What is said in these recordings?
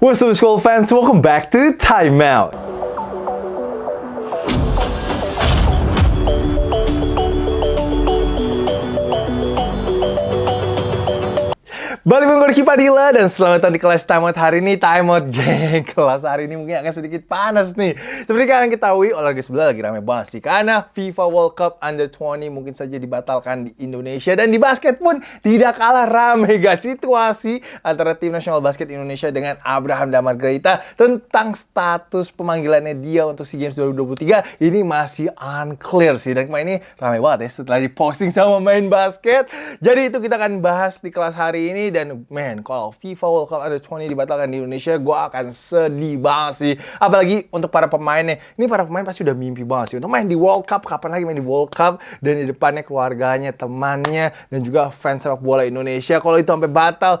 What's up school fans, welcome back to Time Balik Ricky Padilla dan selamat datang di kelas Time Out hari ini Time Out geng Kelas hari ini mungkin akan sedikit panas nih. Seperti kalian ketahui olahraga sebelah lagi rame banget sih Karena FIFA World Cup Under 20 mungkin saja dibatalkan di Indonesia. Dan di basket pun tidak kalah rame guys. Situasi antara tim nasional basket Indonesia dengan Abraham Damar Greta Tentang status pemanggilannya dia untuk SEA Games 2023 Ini masih unclear sih. Dan kemarin ini rame banget ya setelah diposting sama main basket. Jadi itu kita akan bahas di kelas hari ini dan man kalau FIFA World Cup Under 20 dibatalkan di Indonesia gue akan sedih banget sih. Apalagi untuk para pemainnya. Ini para pemain pasti udah mimpi banget sih untuk main di World Cup. Kapan lagi main di World Cup? Dan di depannya keluarganya temannya dan juga fans sepak bola Indonesia. Kalau itu sampai batal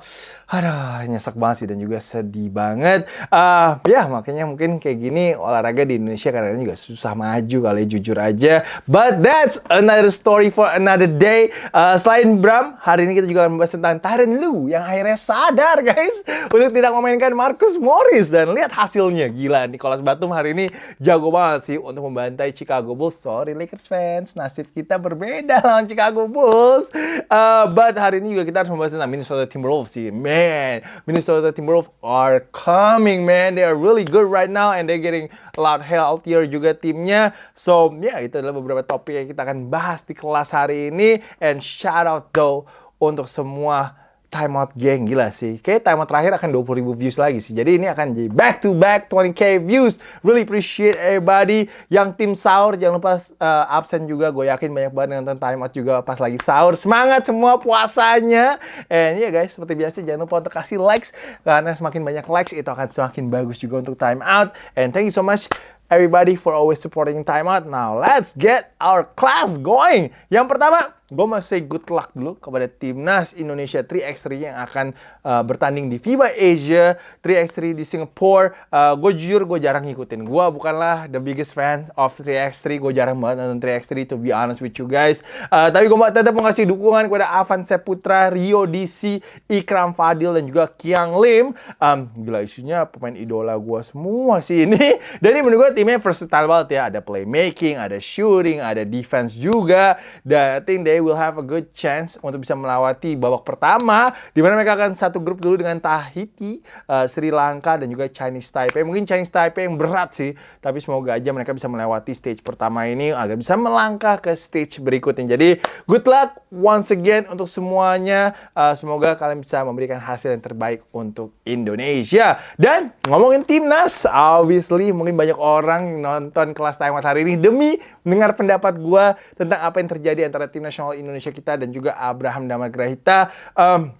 aduh nyesek banget sih dan juga sedih banget. Uh, ya makanya mungkin kayak gini olahraga di Indonesia kadang-kadang juga susah maju kali jujur aja. But that's another story for another day. Uh, selain Bram hari ini kita juga akan membahas tentang Tyron Lu yang akhirnya sadar guys untuk tidak memainkan Marcus Morris. Dan lihat hasilnya. Gila Nicholas Batum hari ini jago banget sih untuk membantai Chicago Bulls. Sorry Lakers fans nasib kita berbeda lawan Chicago Bulls. Uh, but hari ini juga kita harus membahas tentang Minnesota Timberwolves sih. Man Minnesota Timberwolves are coming man. They are really good right now and they're getting a lot healthier juga timnya. So ya yeah, itu adalah beberapa topik yang kita akan bahas di kelas hari ini. And shout out though untuk semua timeout geng gila sih. Kayak timeout terakhir akan 20 ribu views lagi sih. Jadi ini akan jadi back to back 20k views. Really appreciate everybody. Yang tim sahur jangan lupa uh, absen juga. Gue yakin banyak banget yang nonton timeout juga pas lagi sahur. Semangat semua puasanya. And ya yeah, guys, seperti biasa jangan lupa untuk kasih likes karena semakin banyak likes itu akan semakin bagus juga untuk timeout. And thank you so much everybody for always supporting timeout. Now let's get our class going. Yang pertama gue masih good luck dulu kepada timnas Indonesia 3x3 yang akan uh, bertanding di FIBA Asia 3x3 di Singapore. Uh, gue jujur gue jarang ngikutin. Gue bukanlah the biggest fan of 3x3 gue jarang banget nonton 3x3 to be honest with you guys. Uh, tapi gue tetap mengasih dukungan kepada Avan Seputra Rio DC Ikram Fadil dan juga Kiang Lim. Um, gila isunya pemain idola gue semua sih ini. Ini menurut gue timnya versatile banget ya. Ada playmaking ada shooting ada defense juga. Dan I think they they will have a good chance untuk bisa melewati babak pertama di mana mereka akan satu grup dulu dengan Tahiti, uh, Sri Lanka dan juga Chinese Taipei. Mungkin Chinese Taipei yang berat sih, tapi semoga aja mereka bisa melewati stage pertama ini agar bisa melangkah ke stage berikutnya. Jadi good luck once again untuk semuanya. Uh, semoga kalian bisa memberikan hasil yang terbaik untuk Indonesia. Dan ngomongin timnas, obviously mungkin banyak orang nonton kelas Taiwan hari ini demi mendengar pendapat gue tentang apa yang terjadi antara tim nasional Indonesia kita dan juga Abraham Damagrahita. Um,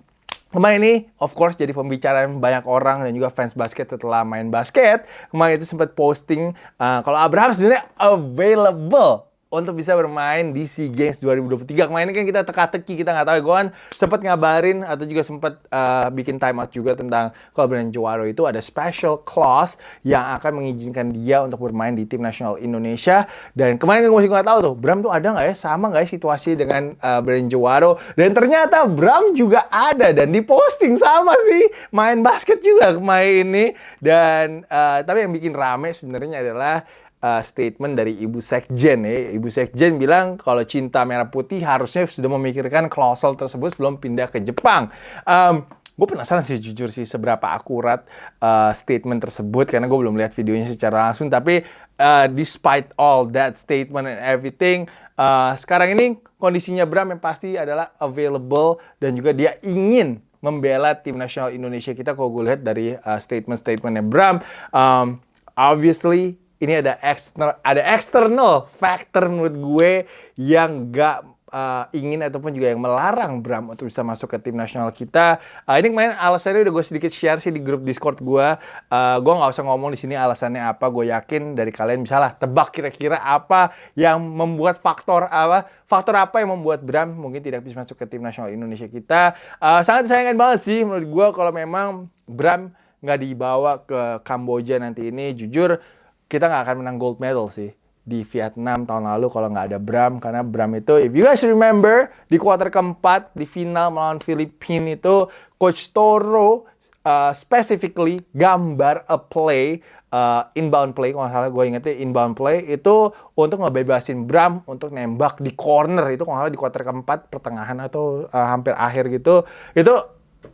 Kemarin ini, of course, jadi pembicaraan banyak orang dan juga fans basket setelah main basket. Kemarin itu sempat posting uh, kalau Abraham sebenarnya available untuk bisa bermain di SEA Games 2023. Kemarin kan kita teka-teki, kita nggak tahu. Gue kan sempat ngabarin atau juga sempat uh, bikin timeout juga tentang kalau Brandon Jawaro itu ada special clause yang akan mengizinkan dia untuk bermain di tim nasional Indonesia. Dan kemarin kan gue masih nggak tahu tuh, Bram tuh ada nggak ya sama nggak ya situasi dengan uh, Brandon Jawaro? Dan ternyata Bram juga ada dan diposting sama sih main basket juga kemarin ini. Dan uh, tapi yang bikin rame sebenarnya adalah uh, statement dari Ibu Sekjen ya. Ibu Sekjen bilang kalau cinta merah putih harusnya sudah memikirkan klausel tersebut sebelum pindah ke Jepang. Um, gue penasaran sih jujur sih seberapa akurat uh, statement tersebut karena gue belum lihat videonya secara langsung tapi uh, despite all that statement and everything uh, sekarang ini kondisinya Bram yang pasti adalah available dan juga dia ingin membela tim nasional Indonesia kita kalau gue lihat dari uh, statement-statementnya Bram um, obviously ini ada external ada external factor menurut gue yang gak uh, ingin ataupun juga yang melarang Bram untuk bisa masuk ke tim nasional kita. Uh, ini kemarin alasannya udah gue sedikit share sih di grup Discord gue. Uh, gue nggak usah ngomong di sini alasannya apa. Gue yakin dari kalian bisa lah tebak kira-kira apa yang membuat faktor apa faktor apa yang membuat Bram mungkin tidak bisa masuk ke tim nasional Indonesia kita. Uh, sangat disayangkan banget sih menurut gue kalau memang Bram nggak dibawa ke Kamboja nanti ini. Jujur kita nggak akan menang gold medal sih di Vietnam tahun lalu kalau nggak ada Bram. Karena Bram itu if you guys remember di kuarter keempat di final melawan Filipina itu coach Toro uh, specifically gambar a play uh, inbound play kalau salah gue ingetnya inbound play itu untuk ngebebasin Bram untuk nembak di corner itu kalau salah di quarter keempat pertengahan atau uh, hampir akhir gitu. Itu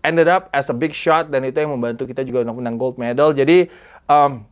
ended up as a big shot dan itu yang membantu kita juga untuk menang gold medal. Jadi um,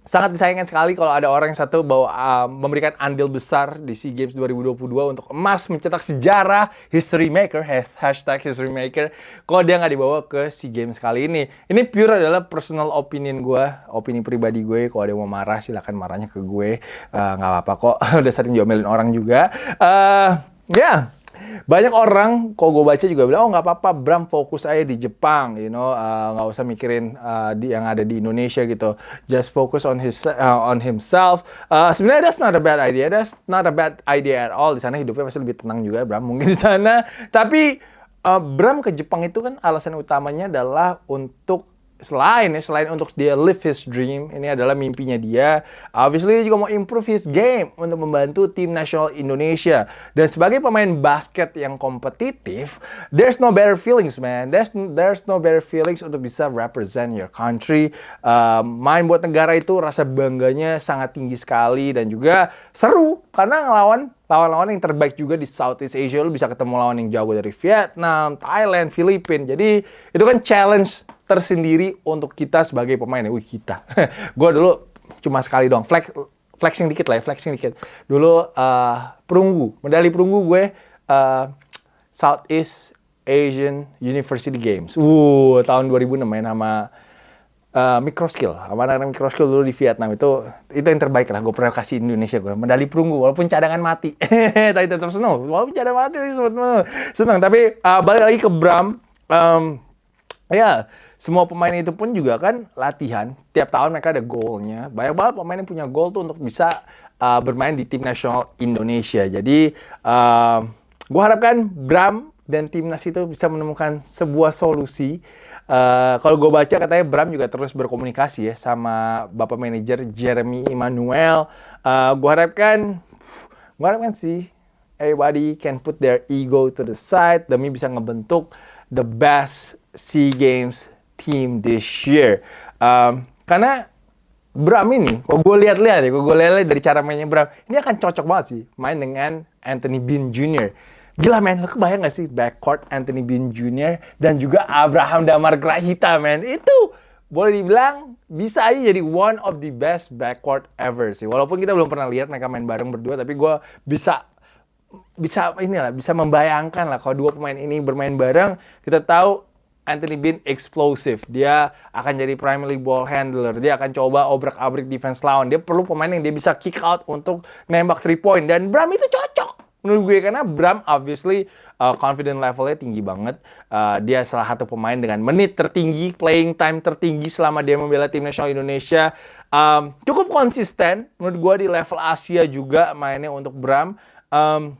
sangat disayangkan sekali kalau ada orang yang satu bawa uh, memberikan andil besar di SEA Games 2022 untuk emas mencetak sejarah history maker hashtag history maker kalau dia nggak dibawa ke SEA Games kali ini. Ini pure adalah personal opinion gue opini pribadi gue. Kalau ada yang mau marah silahkan marahnya ke gue. Uh, nggak uh, apa-apa kok. Udah sering diomelin orang juga. Uh, ya. yeah banyak orang, kok gue baca juga bilang, oh nggak apa-apa, Bram fokus aja di Jepang, you know, uh, nggak uh, usah mikirin uh, di, yang ada di Indonesia gitu. Just focus on his uh, on himself. Uh, Sebenarnya that's not a bad idea, that's not a bad idea at all. Di sana hidupnya pasti lebih tenang juga, Bram mungkin di sana. Tapi uh, Bram ke Jepang itu kan alasan utamanya adalah untuk selain ya selain untuk dia live his dream ini adalah mimpinya dia. Obviously dia juga mau improve his game untuk membantu tim nasional Indonesia. Dan sebagai pemain basket yang kompetitif there's no better feelings man. There's there's no better feelings untuk bisa represent your country. Uh, main buat negara itu rasa bangganya sangat tinggi sekali dan juga seru karena ngelawan lawan-lawan yang terbaik juga di Southeast Asia. Lu bisa ketemu lawan yang jago dari Vietnam, Thailand, Filipina. Jadi itu kan challenge tersendiri untuk kita sebagai pemain. Wih kita. gue dulu cuma sekali doang. Flex, flexing dikit lah ya, flexing dikit. Dulu uh, perunggu, medali perunggu gue uh, Southeast Asian University Games. Uh, tahun 2006 main sama uh, microskill sama anak microskill dulu di Vietnam itu itu yang terbaik lah gue pernah kasih Indonesia gue medali perunggu walaupun cadangan mati tapi tetap seneng walaupun cadangan mati seneng tapi uh, balik lagi ke Bram um, ya semua pemain itu pun juga kan latihan. Tiap tahun mereka ada goalnya. Banyak banget pemain yang punya goal tuh untuk bisa uh, bermain di tim nasional Indonesia. Jadi uh, gue harapkan Bram dan timnas itu bisa menemukan sebuah solusi. Uh, kalau gue baca katanya Bram juga terus berkomunikasi ya sama bapak manajer Jeremy Emmanuel. Uh, gue harapkan, gue harapkan sih everybody can put their ego to the side demi bisa ngebentuk the best SEA Games team this year. Um, karena Bram ini, kalau gue lihat-lihat ya, kalau gue lihat dari cara mainnya Bram, ini akan cocok banget sih main dengan Anthony Bean Jr. Gila men, lo kebayang gak sih backcourt Anthony Bean Jr. dan juga Abraham Damar Grahita men, itu boleh dibilang bisa aja jadi one of the best backcourt ever sih. Walaupun kita belum pernah lihat mereka main bareng berdua, tapi gue bisa bisa inilah bisa membayangkan lah kalau dua pemain ini bermain bareng, kita tahu Anthony Bean explosive. Dia akan jadi primary ball handler. Dia akan coba obrak-abrik defense lawan. Dia perlu pemain yang dia bisa kick out untuk nembak three point. Dan Bram itu cocok menurut gue karena Bram obviously uh, confident levelnya tinggi banget. Uh, dia salah satu pemain dengan menit tertinggi, playing time tertinggi selama dia membela tim nasional Indonesia. Um, cukup konsisten menurut gue di level Asia juga mainnya untuk Bram. Um,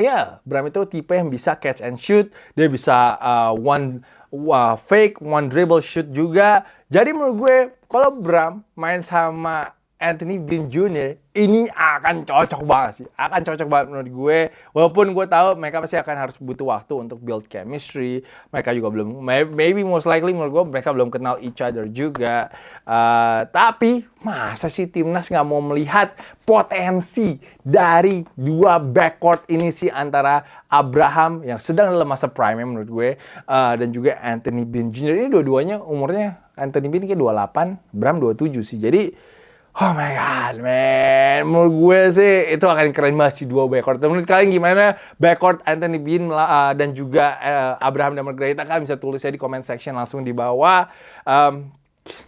Ya, Bram itu tipe yang bisa catch and shoot, dia bisa uh, one uh, fake, one dribble shoot juga. Jadi menurut gue, kalau Bram main sama Anthony Bean Jr. ini akan cocok banget sih. Akan cocok banget menurut gue. Walaupun gue tahu mereka pasti akan harus butuh waktu untuk build chemistry. Mereka juga belum, maybe most likely menurut gue mereka belum kenal each other juga. Uh, tapi masa sih timnas nggak mau melihat potensi dari dua backcourt ini sih antara Abraham yang sedang dalam masa prime menurut gue uh, dan juga Anthony Bean Jr. Ini dua-duanya umurnya Anthony Bean kayak 28, Bram 27 sih. Jadi Oh my god, man. Menurut gue sih itu akan keren banget sih dua backcourt. Menurut kalian gimana backcourt Anthony Bean uh, dan juga uh, Abraham dan Margarita? Kalian bisa tulis ya di comment section langsung di bawah. Um,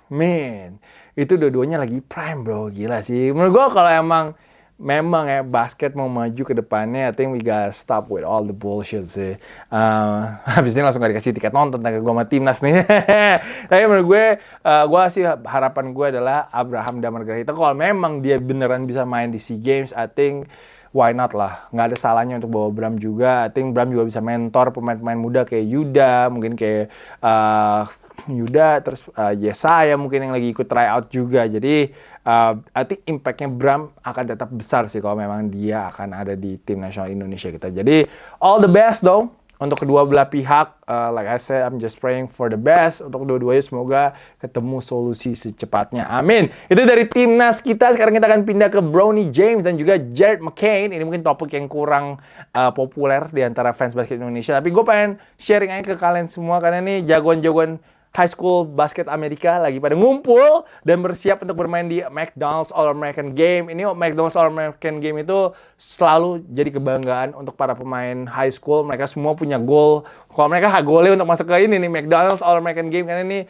man, itu dua-duanya lagi prime bro. Gila sih. Menurut gue kalau emang memang ya basket mau maju ke depannya, I think we gotta stop with all the bullshit sih. Uh, habis ini langsung gak dikasih tiket nonton tentang gue sama timnas nih. Tapi menurut gue, uh, gue sih harapan gue adalah Abraham dan Margarita. Kalau memang dia beneran bisa main di SEA Games, I think why not lah. Nggak ada salahnya untuk bawa Bram juga. I think Bram juga bisa mentor pemain-pemain muda kayak Yuda, mungkin kayak uh, Yuda, terus uh, Yesaya mungkin yang lagi ikut tryout juga. Jadi uh, I think impactnya Bram akan tetap besar sih kalau memang dia akan ada di tim nasional Indonesia kita. Jadi all the best dong untuk kedua belah pihak, uh, like I said, I'm just praying for the best. Untuk kedua-duanya semoga ketemu solusi secepatnya. Amin. Itu dari timnas kita. Sekarang kita akan pindah ke Brownie James dan juga Jared McCain. Ini mungkin topik yang kurang uh, populer di antara fans basket Indonesia. Tapi gue pengen sharing aja ke kalian semua karena ini jagoan-jagoan high school basket Amerika lagi pada ngumpul dan bersiap untuk bermain di McDonald's All American Game. Ini McDonald's All American Game itu selalu jadi kebanggaan untuk para pemain high school. Mereka semua punya goal. Kalau mereka golnya untuk masuk ke ini nih McDonald's All American Game karena ini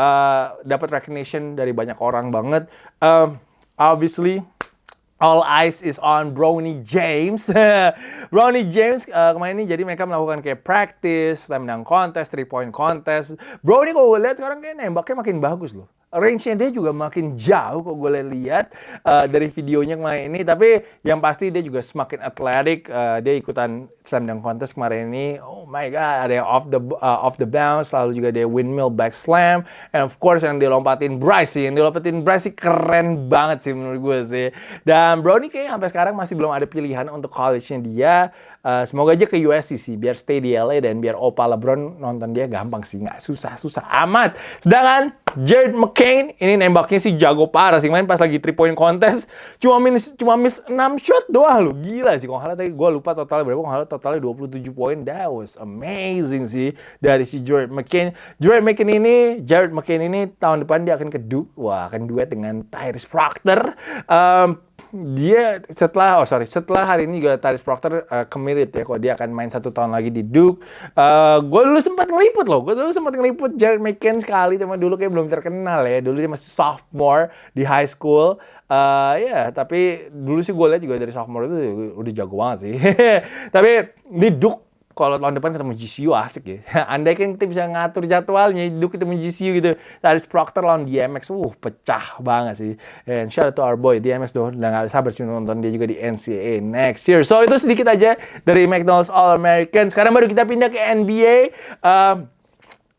uh, dapat recognition dari banyak orang banget. Um, obviously All eyes is on Brownie James. Brownie James uh, kemarin ini jadi mereka melakukan kayak practice, slam dunk contest, three point contest. Brownie kalau gue lihat sekarang kayak nembaknya makin bagus loh range-nya dia juga makin jauh kok gue lihat uh, dari videonya kemarin ini. Tapi yang pasti dia juga semakin atletik. Uh, dia ikutan slam dunk contest kemarin ini. Oh my god, ada yang off the uh, off the bounce, lalu juga dia windmill back slam, and of course yang dilompatin Bryce sih. Yang dilompatin Bryce keren banget sih menurut gue sih. Dan Brownie kayak sampai sekarang masih belum ada pilihan untuk college-nya dia. Uh, semoga aja ke USC sih, biar stay di LA dan biar Opa LeBron nonton dia gampang sih, nggak susah-susah amat. Sedangkan Jared McCain ini nembaknya sih jago parah sih main pas lagi 3 point contest cuma miss cuma miss 6 shot doang lu gila sih kalau tadi gue lupa totalnya berapa kalau totalnya 27 poin. That was amazing sih dari si Jared McCain. Jared McCain ini Jared McCain ini tahun depan dia akan ke Duke wah akan duet dengan Tyrese Proctor. Um, dia setelah oh sorry setelah hari ini juga Tyrese Proctor uh, committed ya kok dia akan main satu tahun lagi di Duke. Uh, gue dulu sempat ngeliput loh, gue dulu sempat ngeliput Jared McCain sekali, cuma dulu kayak belum terkenal ya. Dulu dia masih sophomore di high school. Uh, ya tapi dulu sih gue lihat juga dari sophomore itu udah jago banget sih. tapi di Duke kalau tahun depan ketemu GCU asik ya. Andai kan kita bisa ngatur jadwalnya, hidup ketemu GCU gitu. Tadi Proctor lawan DMX, uh pecah banget sih. And shout out to our boy DMX tuh, udah gak sabar sih nonton dia juga di NCAA next year. So itu sedikit aja dari McDonald's All American. Sekarang baru kita pindah ke NBA. Uh,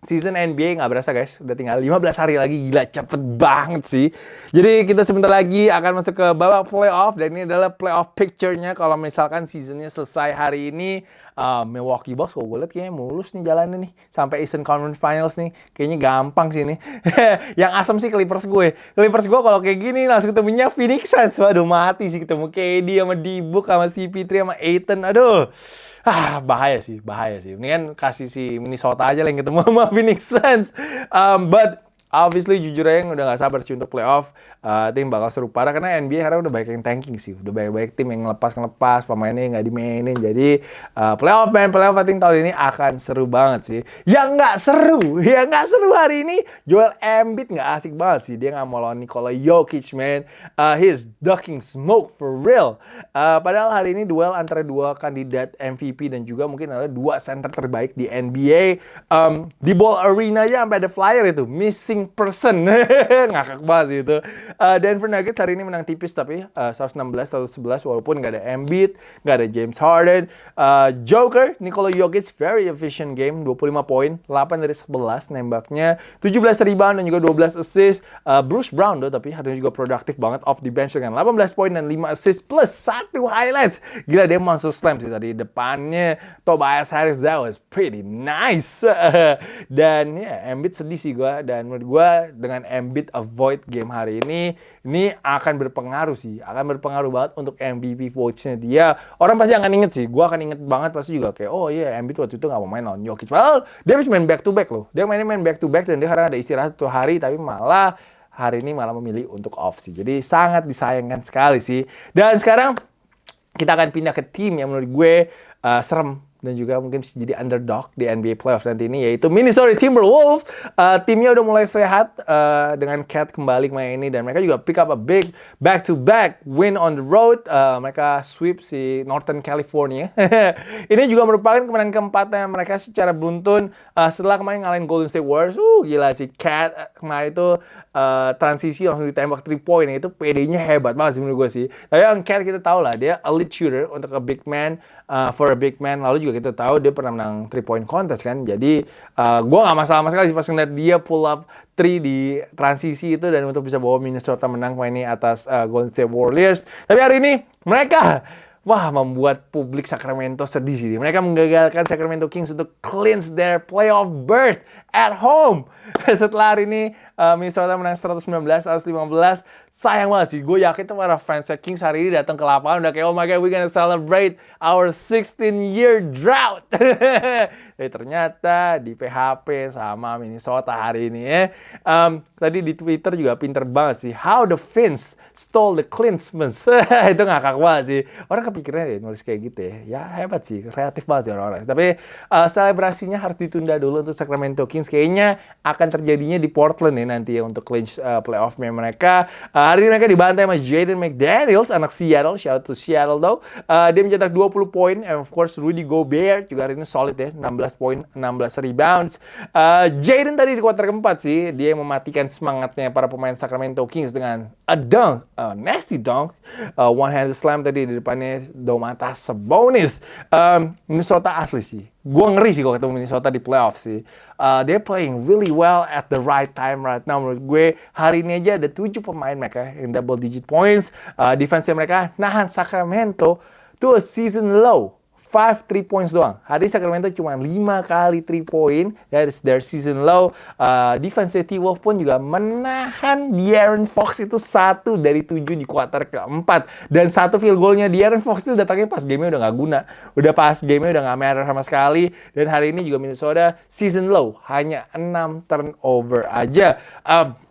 season NBA nggak berasa guys, udah tinggal 15 hari lagi, gila cepet banget sih. Jadi kita sebentar lagi akan masuk ke babak playoff dan ini adalah playoff picture-nya kalau misalkan seasonnya selesai hari ini uh, Milwaukee Bucks kalau gue lihat kayaknya mulus nih jalannya nih sampai Eastern Conference Finals nih kayaknya gampang sih ini. yang asem sih Clippers gue. Clippers gue kalau kayak gini langsung ketemunya Phoenix Suns. Waduh mati sih ketemu KD sama D-Book sama CP3 sama Aiton. Aduh ah bahaya sih, bahaya sih. Ini kan kasih si Minnesota aja lah yang ketemu sama Phoenix Suns. Um, but obviously jujur aja udah gak sabar sih untuk playoff. Uh, tim bakal seru parah karena NBA karena udah banyak yang tanking sih. Udah banyak-banyak tim yang ngelepas-ngelepas, pemainnya nggak dimainin. Jadi uh, playoff man, playoff I tahun ini akan seru banget sih. Yang nggak seru, yang nggak seru hari ini Joel Embiid nggak asik banget sih. Dia nggak mau lawan Nikola Jokic man. Uh, he's ducking smoke for real. Uh, padahal hari ini duel antara dua kandidat MVP dan juga mungkin adalah dua center terbaik di NBA. Um, di Ball Arena ya sampai ada flyer itu missing person. Ngakak banget sih itu. Uh, Denver Nuggets hari ini menang tipis tapi uh, 116 111 walaupun nggak ada Embiid, nggak ada James Harden. Uh, Joker, Nikola Jokic very efficient game, 25 poin, 8 dari 11 nembaknya, 17 rebound dan juga 12 assist. Uh, Bruce Brown tuh tapi hari ini juga produktif banget off the bench dengan 18 poin dan 5 assist plus satu highlights. Gila dia masuk slam sih tadi depannya Tobias Harris that was pretty nice. dan ya yeah, Embiid sedih sih gua dan menurut gue dengan Embiid avoid game hari ini ini akan berpengaruh sih akan berpengaruh banget untuk MVP votes-nya dia. Orang pasti akan inget sih gue akan inget banget pasti juga kayak oh iya yeah, Embiid waktu itu nggak mau main lawan Jokic. Padahal dia harus main back to back loh. Dia mainnya main back to back dan dia karena ada istirahat satu hari tapi malah hari ini malah memilih untuk off sih. Jadi sangat disayangkan sekali sih. Dan sekarang kita akan pindah ke tim yang menurut gue uh, serem dan juga mungkin bisa jadi underdog di NBA playoff nanti ini yaitu Minnesota Timberwolves. Uh, timnya udah mulai sehat uh, dengan Cat kembali main ini dan mereka juga pick up a big back to back win on the road. Uh, mereka sweep si Northern California. ini juga merupakan kemenangan keempatnya mereka secara beruntun uh, setelah kemarin ngalahin Golden State Warriors. Uh gila si Cat kemarin itu uh, transisi langsung ditembak 3 point itu PD-nya hebat banget sih menurut gue sih. Tapi yang Cat kita tahu lah dia elite shooter untuk a big man uh, for a big man. Lalu juga kita tahu dia pernah menang 3 point contest kan. Jadi uh, gue nggak masalah sama sekali sih pas ngeliat dia pull up 3 di transisi itu dan untuk bisa bawa Minnesota menang main ini atas uh, Golden State Warriors. Tapi hari ini mereka wah membuat publik Sacramento sedih sih. Mereka menggagalkan Sacramento Kings untuk clinch their playoff berth at home. Setelah hari ini uh, Minnesota menang 119 115. Sayang banget sih. Gue yakin tuh para fans Kings hari ini datang ke lapangan udah kayak oh my god we gonna celebrate our 16 year drought. Eh ternyata di PHP sama Minnesota hari ini ya. Um, tadi di Twitter juga pinter banget sih. How the Finns stole the Klinsmans. itu ngakak banget sih. Orang kepikirannya deh nulis kayak gitu ya. Ya hebat sih. Kreatif banget sih orang-orang. Tapi uh, selebrasinya harus ditunda dulu untuk Sacramento Kings. Kayaknya akan terjadinya di Portland ya nanti ya untuk clinch uh, playoff-nya mereka. Uh, hari ini mereka dibantai sama Jaden McDaniels, anak Seattle. Shout out to Seattle though. Uh, dia mencetak 20 poin. And of course Rudy Gobert juga hari ini solid ya. 16 poin, 16 rebounds. Uh, Jaden tadi di kuarter keempat sih. Dia yang mematikan semangatnya para pemain Sacramento Kings dengan a dunk. A nasty dunk. Uh, one handed slam tadi di depannya Domantas Sabonis. Um, Minnesota asli sih gue ngeri sih kalau ketemu Minnesota di playoff sih. Uh, they're playing really well at the right time right now. Menurut gue hari ini aja ada tujuh pemain mereka yang double digit points. Uh, defense mereka nahan Sacramento to a season low. 5 3 points doang. Hari Sacramento cuma 5 kali 3 point. That is their season low. Uh, defense T-Wolf pun juga menahan De'Aaron Fox itu satu dari 7 di kuarter keempat. Dan satu field goalnya De'Aaron Fox itu datangnya pas gamenya udah nggak guna. Udah pas gamenya udah nggak matter sama sekali. Dan hari ini juga Minnesota season low. Hanya 6 turnover aja. Um,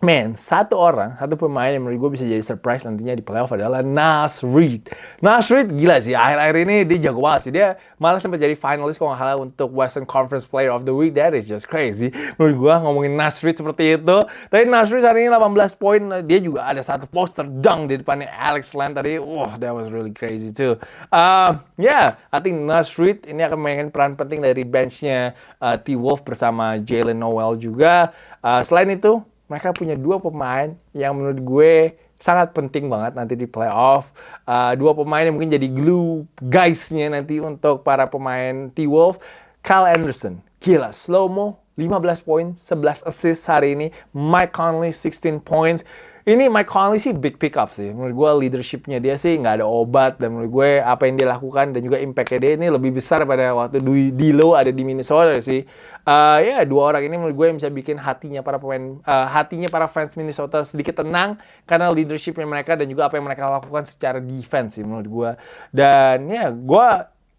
Man, satu orang, satu pemain yang menurut gue bisa jadi surprise nantinya di playoff adalah Nas Reed. Nas Reed gila sih, akhir-akhir ini dia jago banget sih. Dia malah sempat jadi finalis kalau nggak untuk Western Conference Player of the Week. That is just crazy. Menurut gue ngomongin Nas Reed seperti itu. Tapi Nas Reed hari ini 18 poin. Dia juga ada satu poster dunk di depannya Alex Len tadi. Wah, that was really crazy too. Uh, yeah, I think Nas Reed ini akan memainkan peran penting dari benchnya uh, T-Wolf bersama Jalen Noel juga. Uh, selain itu, mereka punya dua pemain yang menurut gue sangat penting banget nanti di playoff. Uh, dua pemain yang mungkin jadi glue guysnya nanti untuk para pemain T-Wolf. Kyle Anderson, gila, slow-mo, 15 poin, 11 assist hari ini. Mike Conley, 16 points ini Mike Conley sih big pick up sih. Menurut gue leadershipnya dia sih nggak ada obat dan menurut gue apa yang dia lakukan dan juga impactnya dia ini lebih besar pada waktu Dilo ada di Minnesota sih. Uh, ya dua orang ini menurut gue yang bisa bikin hatinya para pemain, uh, hatinya para fans Minnesota sedikit tenang karena leadershipnya mereka dan juga apa yang mereka lakukan secara defense sih menurut gue. Dan ya gue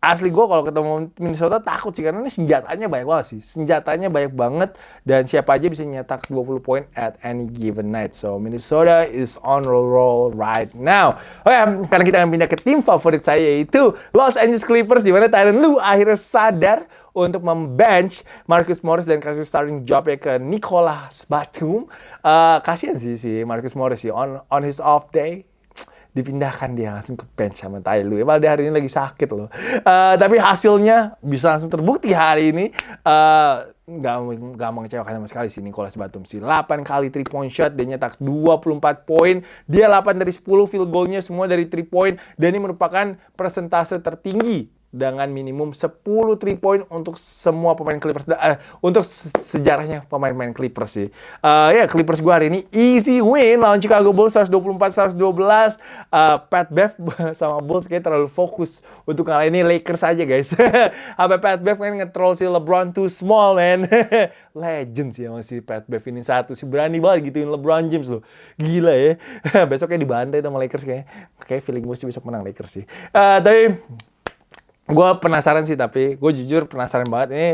asli gue kalau ketemu Minnesota takut sih karena ini senjatanya banyak banget sih. Senjatanya banyak banget dan siapa aja bisa nyetak 20 poin at any given night. So Minnesota is on roll roll right now. Oke okay, sekarang kita akan pindah ke tim favorit saya yaitu Los Angeles Clippers di mana Tyron Lu akhirnya sadar untuk membench Marcus Morris dan kasih starting job ya ke Nicolas Batum. Uh, kasihan sih si Marcus Morris sih on on his off day dipindahkan dia langsung ke bench sama Tai Lu. Ya, dia hari ini lagi sakit loh. Uh, tapi hasilnya bisa langsung terbukti hari ini. Uh, nggak nggak mengecewakan sama sekali sih Nicholas Batum sih 8 kali 3 point shot dia nyetak 24 poin dia 8 dari 10 field goalnya semua dari 3 point dan ini merupakan persentase tertinggi dengan minimum 10 3 point untuk semua pemain Clippers uh, untuk sejarahnya pemain-pemain Clippers sih. Uh, ya yeah, Clippers gue hari ini easy win lawan Chicago Bulls 124 112. Uh, Pat Bev sama Bulls kayak terlalu fokus untuk kali ini Lakers aja guys. Sampai Pat Bev kan nge-troll si LeBron too small man. Legend sih emang si Pat Bev ini satu sih berani banget gituin LeBron James loh. Gila ya. Besoknya dibantai sama Lakers kayak. Kayak feeling gue sih besok menang Lakers sih. Uh, tapi gue penasaran sih tapi gue jujur penasaran banget. Ini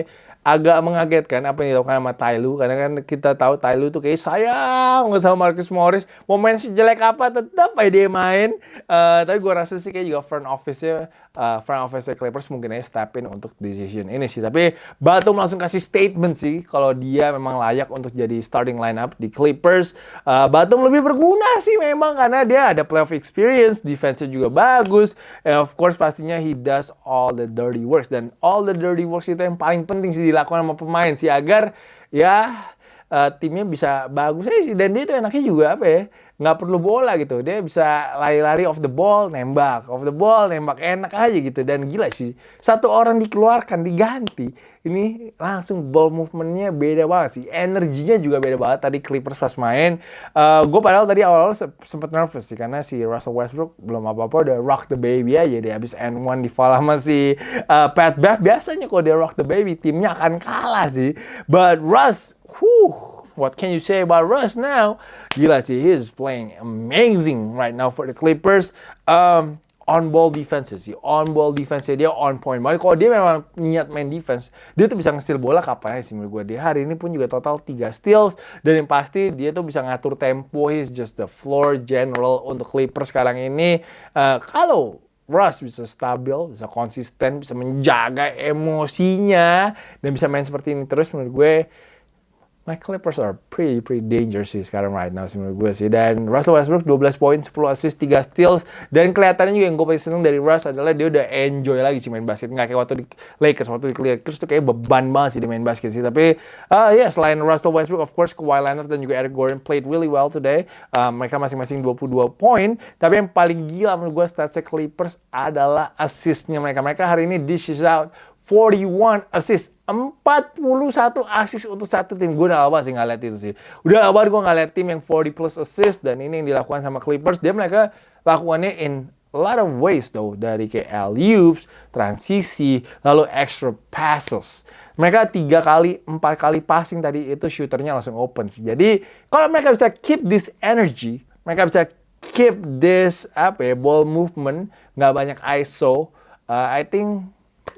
agak mengagetkan apa yang dilakukan sama Tyloo karena kan kita tahu Tyloo tuh kayak sayang sama Marcus Morris mau main sejelek apa tetap aja dia main uh, tapi gue rasa sih kayak juga front office-nya uh, front office Clippers mungkin aja step in untuk decision ini sih. Tapi Batum langsung kasih statement sih kalau dia memang layak untuk jadi starting lineup di Clippers. Uh, Batum lebih berguna sih memang karena dia ada playoff experience, defense-nya juga bagus, and of course pastinya he does all the dirty works dan all the dirty works itu yang paling penting sih dilakukan sama pemain sih agar ya uh, timnya bisa bagus. Sih dan dia itu enaknya juga apa ya nggak perlu bola gitu. Dia bisa lari-lari off the ball nembak. Off the ball nembak. Enak aja gitu. Dan gila sih satu orang dikeluarkan diganti. Ini langsung ball movementnya beda banget sih. Energinya juga beda banget. Tadi Clippers pas main uh, gue padahal tadi awal-awal sempet nervous sih. Karena si Russell Westbrook belum apa-apa udah rock the baby aja. Dia habis N1 di sama si uh, Pat Bev. Biasanya kalau dia rock the baby timnya akan kalah sih. But Russ whew what can you say about Russ now? Gila sih, he's playing amazing right now for the Clippers. Um, on ball defense sih, on ball defense dia on point banget. Kalau dia memang niat main defense, dia tuh bisa nge-steal bola kapan aja sih menurut gue. Dia hari ini pun juga total 3 steals dan yang pasti dia tuh bisa ngatur tempo. He's just the floor general untuk Clippers sekarang ini. Uh, kalau Russ bisa stabil, bisa konsisten, bisa menjaga emosinya dan bisa main seperti ini terus menurut gue my Clippers are pretty pretty dangerous sih sekarang right now sih menurut gue sih. Dan Russell Westbrook 12 poin, 10 assist, 3 steals. Dan kelihatannya juga yang gue paling seneng dari Russ adalah dia udah enjoy lagi sih main basket. Nggak kayak waktu di Lakers, waktu di Lakers tuh kayak beban banget sih di main basket sih. Tapi uh, ya yeah, selain Russell Westbrook, of course Kawhi Leonard dan juga Eric Gordon played really well today. Uh, mereka masing-masing 22 poin. Tapi yang paling gila menurut gue statsnya Clippers adalah assistnya mereka. Mereka hari ini dishes out 41 assist. 41 assist untuk satu tim. Gue udah lama sih nggak lihat itu sih. Udah lama gue nggak lihat tim yang 40 plus assist. Dan ini yang dilakukan sama Clippers. Dia mereka lakukannya in a lot of ways though. Dari kayak alley-oops, transisi, lalu extra passes. Mereka tiga kali, empat kali passing tadi itu shooternya langsung open sih. Jadi kalau mereka bisa keep this energy, mereka bisa keep this apa ya ball movement, nggak banyak ISO. Uh, I think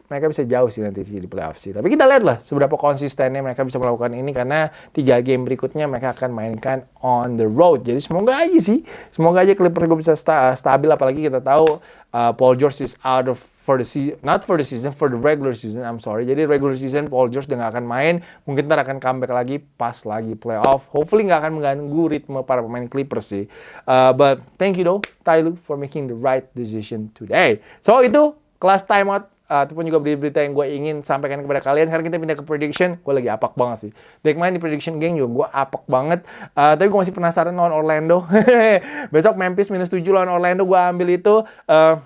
mereka bisa jauh sih nanti di playoff sih. Tapi kita lihat lah seberapa konsistennya mereka bisa melakukan ini karena tiga game berikutnya mereka akan mainkan on the road. Jadi semoga aja sih, semoga aja Clippers gue bisa sta stabil apalagi kita tahu uh, Paul George is out of for the season, not for the season, for the regular season. I'm sorry. Jadi regular season Paul George udah akan main, mungkin ntar akan comeback lagi pas lagi playoff. Hopefully gak akan mengganggu ritme para pemain Clippers sih. Uh, but thank you though, Tyloo, for making the right decision today. So itu kelas timeout ataupun juga berita-berita yang gue ingin sampaikan kepada kalian. Sekarang kita pindah ke prediction. Gue lagi apak banget sih. Dari kemarin di prediction game juga gue apak banget. Uh, tapi gue masih penasaran lawan Orlando. Besok Memphis minus 7 lawan Orlando. Gue ambil itu. Uh,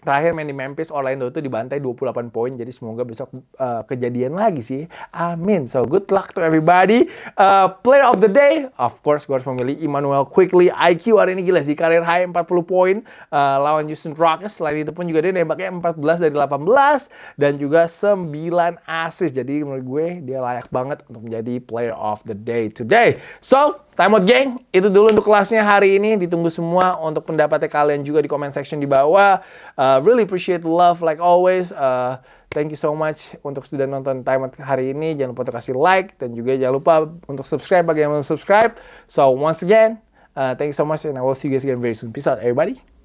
terakhir main di Memphis Orlando itu dibantai 28 poin jadi semoga besok uh, kejadian lagi sih. Amin. So good luck to everybody. Uh, player of the day of course gue harus memilih Emmanuel Quickly. IQ hari ini gila sih karir high 40 poin. Uh, lawan Houston Rockets selain itu pun juga dia nembaknya 14 dari 18 dan juga 9 assist. Jadi menurut gue dia layak banget untuk menjadi player of the day today. So Time out gang, itu dulu untuk kelasnya hari ini. Ditunggu semua untuk pendapatnya kalian juga di comment section di bawah. Uh, really appreciate love like always. Uh, thank you so much untuk sudah nonton Time out hari ini. Jangan lupa untuk kasih like dan juga jangan lupa untuk subscribe bagi yang belum subscribe. So once again, uh, thank you so much and I will see you guys again very soon. Peace out everybody.